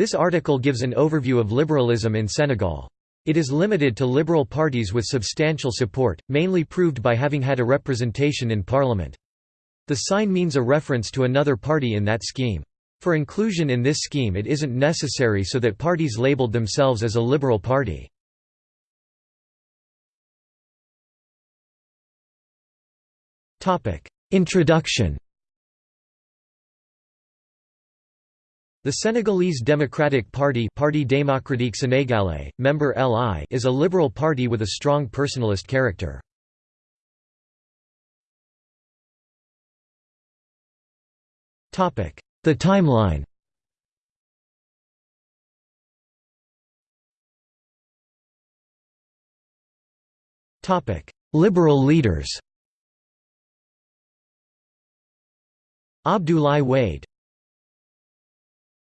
This article gives an overview of liberalism in Senegal. It is limited to liberal parties with substantial support, mainly proved by having had a representation in parliament. The sign means a reference to another party in that scheme. For inclusion in this scheme it isn't necessary so that parties labeled themselves as a liberal party. Introduction The Senegalese Democratic Party Parti démocratique sénégalais, member LI is a liberal party with a strong personalist character. The timeline. Liberal leaders. Abdoulaye Wade